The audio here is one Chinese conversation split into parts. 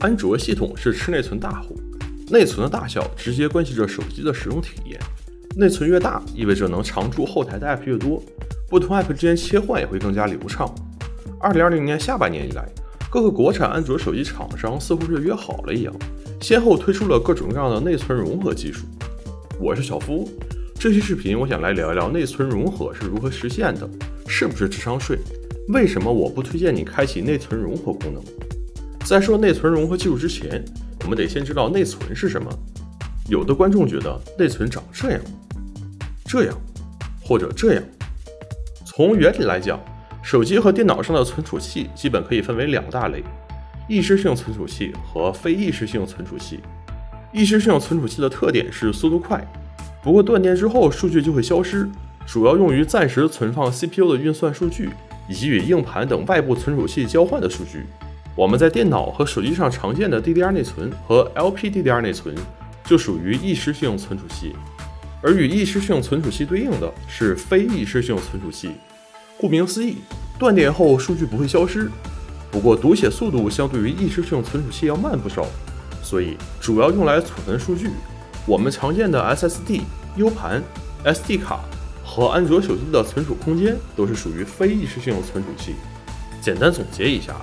安卓系统是吃内存大户，内存的大小直接关系着手机的使用体验。内存越大，意味着能常驻后台的 App 越多，不同 App 之间切换也会更加流畅。二零二零年下半年以来，各个国产安卓手机厂商似乎是约好了一样，先后推出了各种各样的内存融合技术。我是小夫，这期视频我想来聊一聊内存融合是如何实现的，是不是智商税？为什么我不推荐你开启内存融合功能？在说内存融合技术之前，我们得先知道内存是什么。有的观众觉得内存长这样、这样或者这样。从原理来讲，手机和电脑上的存储器基本可以分为两大类：意识性存储器和非意识性存储器。意识性存储器的特点是速度快，不过断电之后数据就会消失，主要用于暂时存放 CPU 的运算数据。以及与硬盘等外部存储器交换的数据，我们在电脑和手机上常见的 DDR 内存和 LPDDR 内存就属于意识性存储器，而与意识性存储器对应的是非意识性存储器。顾名思义，断电后数据不会消失，不过读写速度相对于意识性存储器要慢不少，所以主要用来储存数据。我们常见的 SSD、U 盘、SD 卡。和安卓手机的存储空间都是属于非意识性存储器。简单总结一下，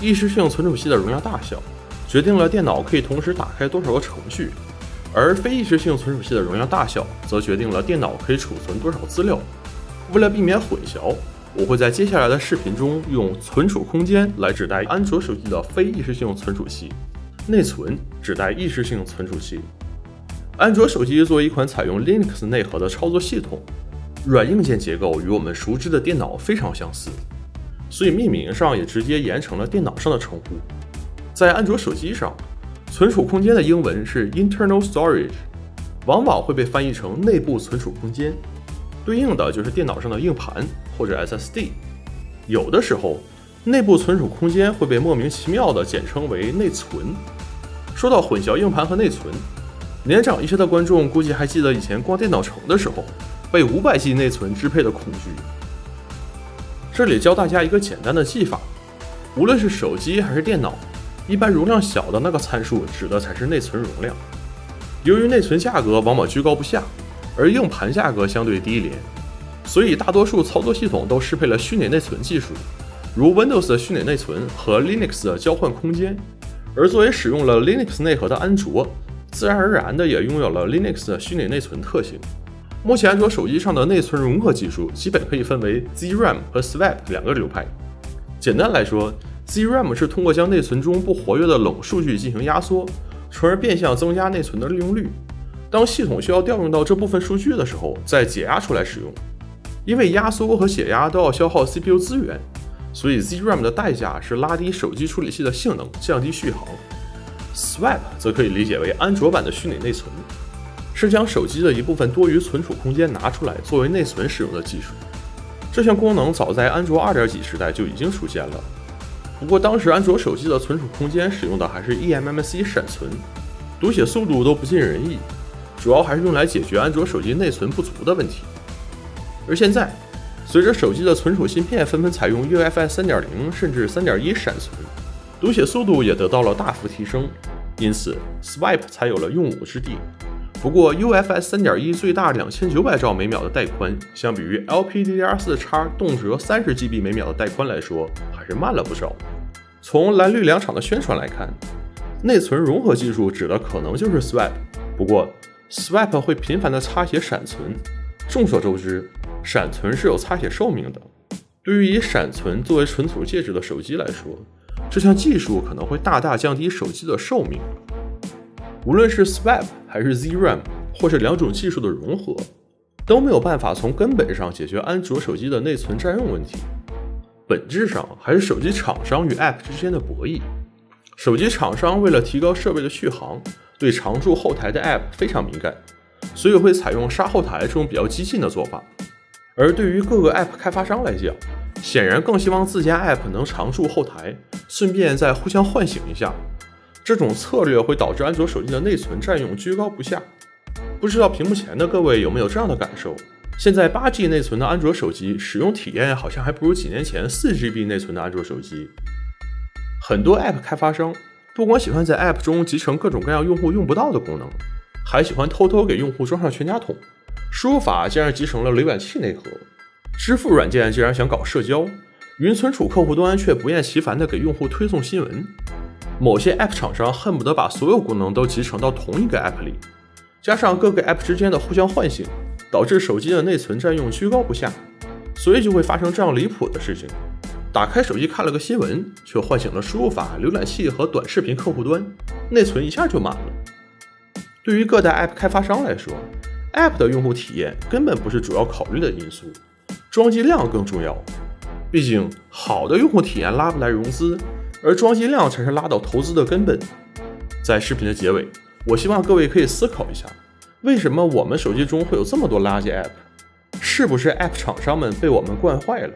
意识性存储器的容量大小决定了电脑可以同时打开多少个程序，而非意识性存储器的容量大小则决定了电脑可以储存多少资料。为了避免混淆，我会在接下来的视频中用存储空间来指代安卓手机的非意识性存储器，内存指代意识性存储器。安卓手机作为一款采用 Linux 内核的操作系统。软硬件结构与我们熟知的电脑非常相似，所以命名上也直接沿承了电脑上的称呼。在安卓手机上，存储空间的英文是 internal storage，往往会被翻译成内部存储空间，对应的就是电脑上的硬盘或者 SSD。有的时候，内部存储空间会被莫名其妙的简称为内存。说到混淆硬盘和内存，年长一些的观众估计还记得以前逛电脑城的时候。被五百 G 内存支配的恐惧。这里教大家一个简单的记法：无论是手机还是电脑，一般容量小的那个参数指的才是内存容量。由于内存价格往往居高不下，而硬盘价格相对低廉，所以大多数操作系统都适配了虚拟内存技术，如 Windows 的虚拟内存和 Linux 的交换空间。而作为使用了 Linux 内核的安卓，自然而然的也拥有了 Linux 的虚拟内存特性。目前安卓手机上的内存融合技术基本可以分为 ZRAM 和 Swap 两个流派。简单来说，ZRAM 是通过将内存中不活跃的冷数据进行压缩，从而变相增加内存的利用率。当系统需要调用到这部分数据的时候，再解压出来使用。因为压缩和解压都要消耗 CPU 资源，所以 ZRAM 的代价是拉低手机处理器的性能，降低续航。Swap 则可以理解为安卓版的虚拟内存。是将手机的一部分多余存储空间拿出来作为内存使用的技术。这项功能早在安卓二点几时代就已经出现了，不过当时安卓手机的存储空间使用的还是 eMMC 闪存，读写速度都不尽人意，主要还是用来解决安卓手机内存不足的问题。而现在，随着手机的存储芯片纷纷采用 UFS 三点零甚至三点一闪存，读写速度也得到了大幅提升，因此 Swipe 才有了用武之地。不过，UFS 3.1最大两千九百兆每秒的带宽，相比于 LPDDR4X 动辄三十 GB 每秒的带宽来说，还是慢了不少。从蓝绿两厂的宣传来看，内存融合技术指的可能就是 Swap。不过，Swap 会频繁的擦写闪存。众所周知，闪存是有擦写寿命的。对于以闪存作为存储介质的手机来说，这项技术可能会大大降低手机的寿命。无论是 Swap 还是 ZRAM，或是两种技术的融合，都没有办法从根本上解决安卓手机的内存占用问题。本质上还是手机厂商与 App 之间的博弈。手机厂商为了提高设备的续航，对常驻后台的 App 非常敏感，所以会采用杀后台这种比较激进的做法。而对于各个 App 开发商来讲，显然更希望自家 App 能常驻后台，顺便再互相唤醒一下。这种策略会导致安卓手机的内存占用居高不下。不知道屏幕前的各位有没有这样的感受？现在八 G 内存的安卓手机使用体验好像还不如几年前四 GB 内存的安卓手机。很多 App 开发商不光喜欢在 App 中集成各种各样用户用不到的功能，还喜欢偷偷给用户装上全家桶。输入法竟然集成了浏览器内核，支付软件竟然想搞社交，云存储客户端却不厌其烦地给用户推送新闻。某些 App 厂商恨不得把所有功能都集成到同一个 App 里，加上各个 App 之间的互相唤醒，导致手机的内存占用居高不下，所以就会发生这样离谱的事情：打开手机看了个新闻，却唤醒了输入法、浏览器和短视频客户端，内存一下就满了。对于各大 App 开发商来说，App 的用户体验根本不是主要考虑的因素，装机量更重要。毕竟，好的用户体验拉不来融资。而装机量才是拉倒投资的根本。在视频的结尾，我希望各位可以思考一下：为什么我们手机中会有这么多垃圾 App？是不是 App 厂商们被我们惯坏了？